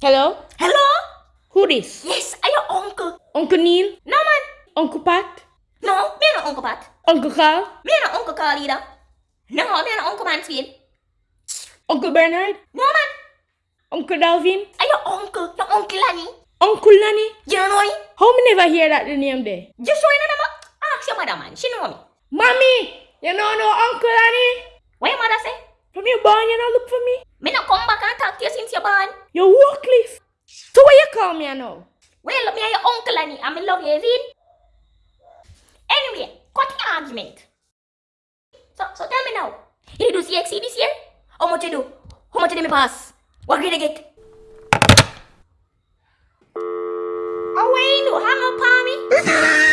Hello? Hello? Who this? Yes, are your uncle? Uncle Neil? No, man. Uncle Pat? No, me no Uncle Pat. Uncle Carl? Me no Uncle Carl either. No, me no Uncle Mansfield. Uncle Bernard? No, man. Uncle Dalvin? Are your uncle? Your Uncle Lanny? Uncle Nanny? You don't know him? How me never hear that the name there? Just show you number. Ask your mother, man. She know me. Mommy! You know no Uncle Nanny? What your mother say? From your born, you know look for me? Me no come back and talk to you since you're born. You Wycliffe. So what you call me now? Well, me and your Uncle Lanny, and me love you, is? Anyway, cut the argument. So, so tell me now. You do CXC this year? How much you do? How much did me pass? What grade I get? Oh, wait, no, hang up on me.